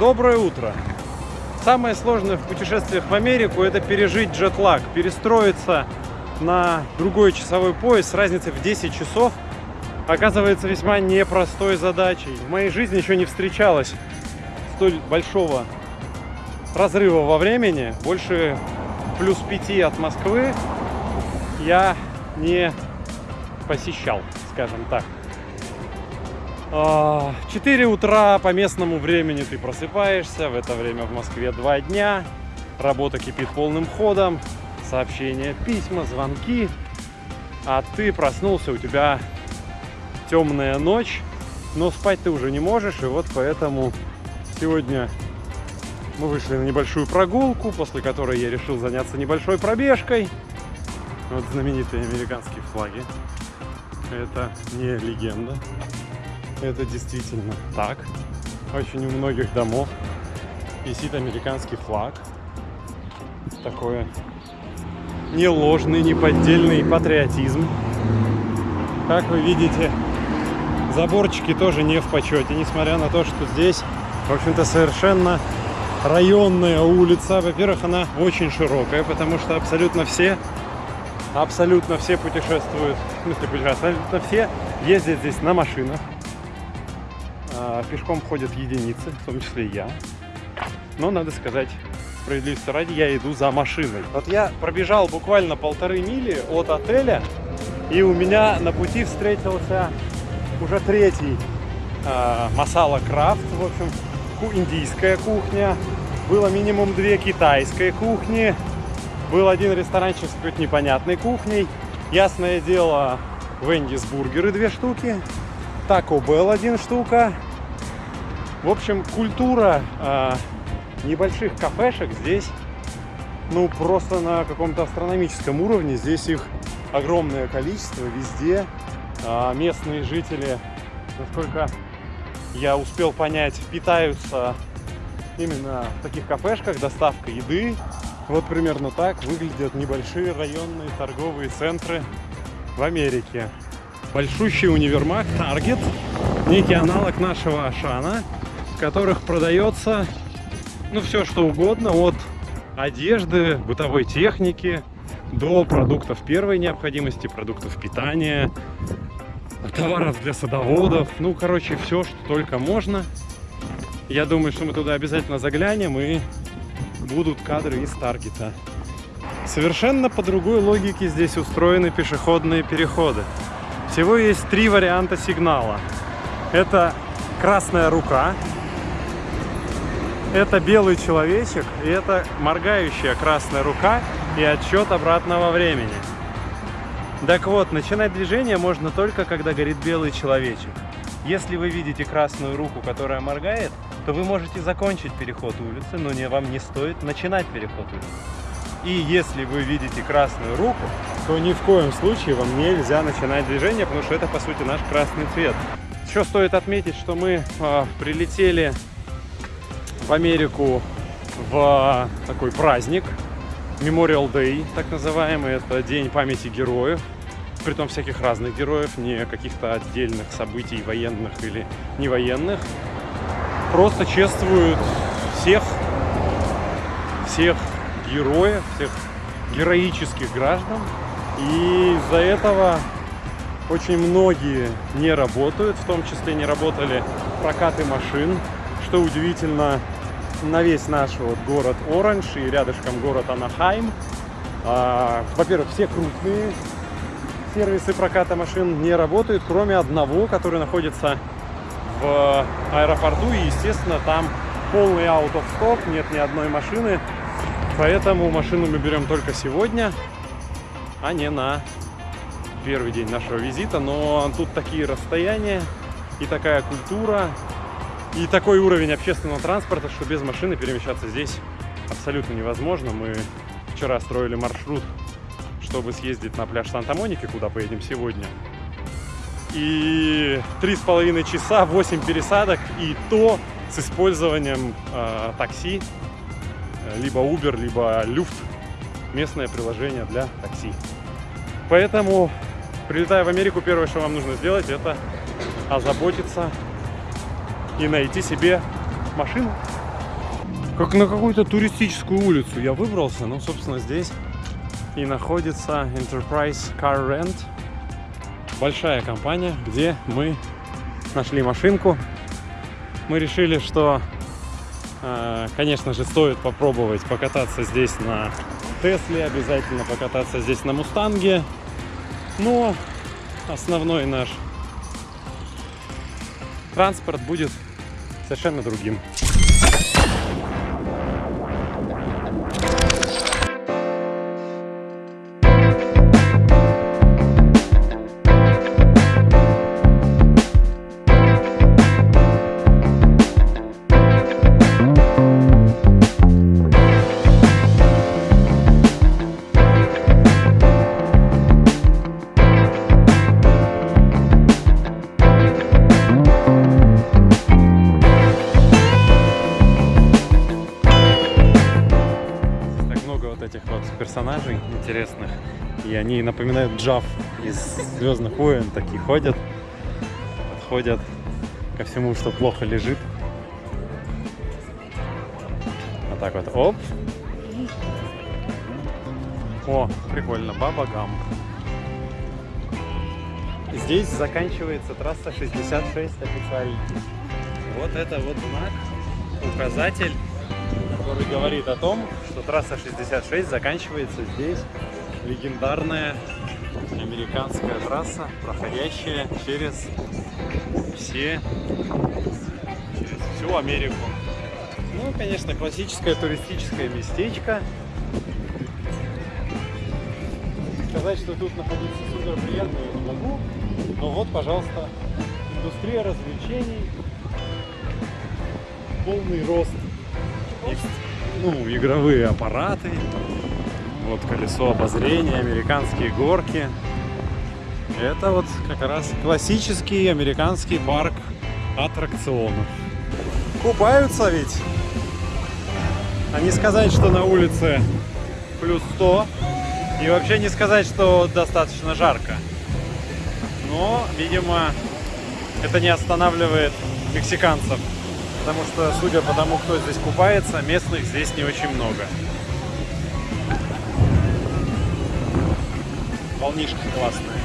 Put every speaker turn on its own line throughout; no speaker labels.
Доброе утро! Самое сложное в путешествиях в Америку – это пережить джетлаг, перестроиться на другой часовой пояс с разницей в 10 часов оказывается весьма непростой задачей. В моей жизни еще не встречалось столь большого разрыва во времени, больше плюс 5 от Москвы я не посещал, скажем так. 4 утра по местному времени ты просыпаешься, в это время в Москве 2 дня, работа кипит полным ходом, сообщения, письма, звонки, а ты проснулся, у тебя темная ночь, но спать ты уже не можешь, и вот поэтому сегодня мы вышли на небольшую прогулку, после которой я решил заняться небольшой пробежкой. Вот знаменитые американские флаги. Это не легенда. Это действительно так. Очень у многих домов висит американский флаг. Такое не ложный, не поддельный патриотизм. Как вы видите, заборчики тоже не в почете, несмотря на то, что здесь, в общем-то, совершенно районная улица. Во-первых, она очень широкая, потому что абсолютно все, абсолютно все путешествуют, в смысле путешествуют, абсолютно все ездят здесь на машинах. А, пешком ходят единицы, в том числе и я. Но, надо сказать, справедливости ради, я иду за машиной. Вот я пробежал буквально полторы мили от отеля, и у меня на пути встретился уже третий э, масала крафт, в общем, индийская кухня. Было минимум две китайской кухни. Был один ресторанчик с какой-то непонятной кухней. Ясное дело, Вендис бургеры две штуки. Тако Белл один штука. В общем, культура э, небольших кафешек здесь, ну, просто на каком-то астрономическом уровне. Здесь их огромное количество везде. Э, местные жители, насколько я успел понять, питаются именно в таких кафешках, доставка еды. Вот примерно так выглядят небольшие районные торговые центры в Америке. Большущий универмаг Target, некий аналог нашего Ашана, в которых продается ну все что угодно, от одежды, бытовой техники до продуктов первой необходимости, продуктов питания, товаров для садоводов. Ну, короче, все, что только можно. Я думаю, что мы туда обязательно заглянем и будут кадры из Таргета. Совершенно по другой логике здесь устроены пешеходные переходы. Всего есть три варианта сигнала. Это красная рука, это белый человечек, и это моргающая красная рука и отсчет обратного времени. Так вот, начинать движение можно только, когда горит белый человечек. Если вы видите красную руку, которая моргает, то вы можете закончить переход улицы, но не, вам не стоит начинать переход улицы. И если вы видите красную руку, то ни в коем случае вам нельзя начинать движение, потому что это, по сути, наш красный цвет. Еще стоит отметить, что мы э, прилетели в Америку в такой праздник, Memorial Day, так называемый. Это день памяти героев, притом всяких разных героев, не каких-то отдельных событий военных или не военных. Просто чествуют всех, всех героев, всех героических граждан. И из-за этого очень многие не работают, в том числе не работали прокаты машин, что удивительно, на весь наш вот город Оранж и рядышком город Анахайм. А, Во-первых, все крупные сервисы проката машин не работают, кроме одного, который находится в аэропорту. И, естественно, там полный out of stock, нет ни одной машины. Поэтому машину мы берем только сегодня, а не на первый день нашего визита. Но тут такие расстояния и такая культура, и такой уровень общественного транспорта, что без машины перемещаться здесь абсолютно невозможно. Мы вчера строили маршрут, чтобы съездить на пляж Санта-Моники, куда поедем сегодня. И три с половиной часа, 8 пересадок, и то с использованием э, такси, либо Uber, либо Люфт, местное приложение для такси. Поэтому, прилетая в Америку, первое, что вам нужно сделать, это озаботиться и найти себе машину. Как на какую-то туристическую улицу я выбрался. Ну, собственно, здесь и находится Enterprise Car Rent. Большая компания, где мы нашли машинку. Мы решили, что, э, конечно же, стоит попробовать покататься здесь на Тесле, обязательно покататься здесь на Мустанге. Но основной наш транспорт будет совершенно другим. Персонажей интересных. И они напоминают Джав из Звездных войн. Такие ходят, подходят ко всему, что плохо лежит. Вот так вот. Оп. О, прикольно. Баба Гам. Здесь заканчивается трасса 66 официально. Вот это вот знак, указатель который говорит о том, что трасса 66 заканчивается здесь. Легендарная американская трасса, проходящая через все, через всю Америку. Ну, конечно, классическое туристическое местечко. Сказать, что тут находиться супер приятно я не могу. Но вот, пожалуйста, индустрия развлечений, полный рост ну, игровые аппараты. Вот колесо обозрения, американские горки. Это вот как раз классический американский парк аттракционов. Купаются ведь. А не сказать, что на улице плюс 100. И вообще не сказать, что достаточно жарко. Но, видимо, это не останавливает мексиканцев потому что, судя по тому, кто здесь купается, местных здесь не очень много. Волнишки классные.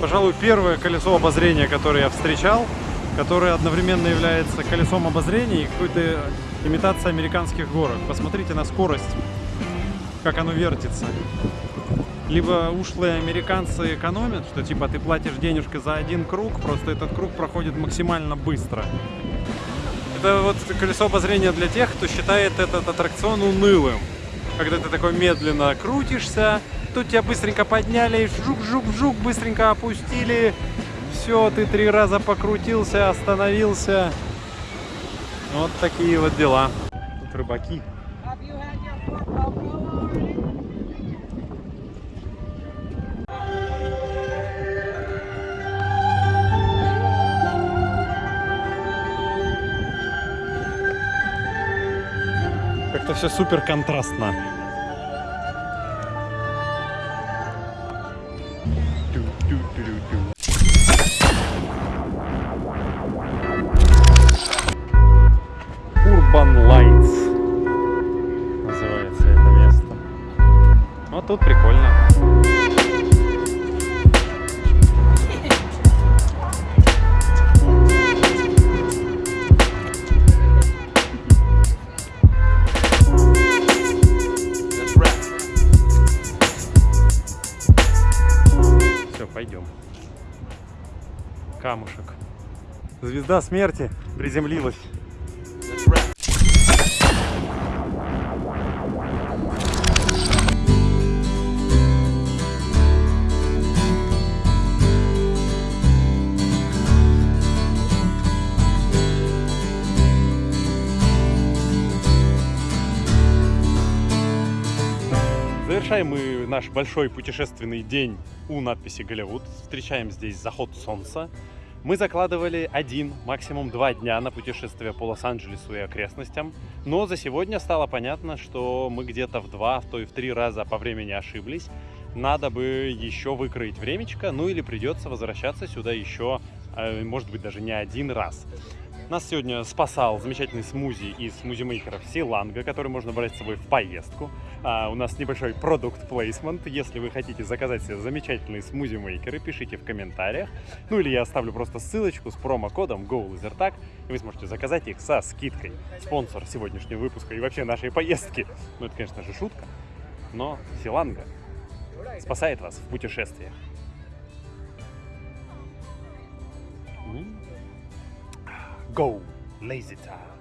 Пожалуй, первое колесо обозрения, которое я встречал, которое одновременно является колесом обозрения и какой-то имитацией американских горок. Посмотрите на скорость, как оно вертится. Либо ушлые американцы экономят, что типа ты платишь денежка за один круг, просто этот круг проходит максимально быстро. Это вот колесо обозрения для тех, кто считает этот аттракцион унылым. Когда ты такой медленно крутишься, тут тебя быстренько подняли, жук-жук-жук, быстренько опустили, все, ты три раза покрутился, остановился. Вот такие вот дела. Тут рыбаки. Как-то все супер контрастно. Пойдем. Камушек. Звезда смерти приземлилась. Завершаем мы наш большой путешественный день у надписи Голливуд. Встречаем здесь заход солнца. Мы закладывали один, максимум два дня на путешествие по Лос-Анджелесу и окрестностям, но за сегодня стало понятно, что мы где-то в два, в то и в три раза по времени ошиблись. Надо бы еще выкроить времечко, ну или придется возвращаться сюда еще, э, может быть, даже не один раз. Нас сегодня спасал замечательный смузи из смузи-мейкеров Силанга, который можно брать с собой в поездку. А, у нас небольшой продукт плейсмент. Если вы хотите заказать себе замечательные смузи-мейкеры, пишите в комментариях. Ну или я оставлю просто ссылочку с промокодом GoLaserTag, и вы сможете заказать их со скидкой. Спонсор сегодняшнего выпуска и вообще нашей поездки. Ну это, конечно же, шутка, но Силанга спасает вас в путешествиях. Go, lazy time.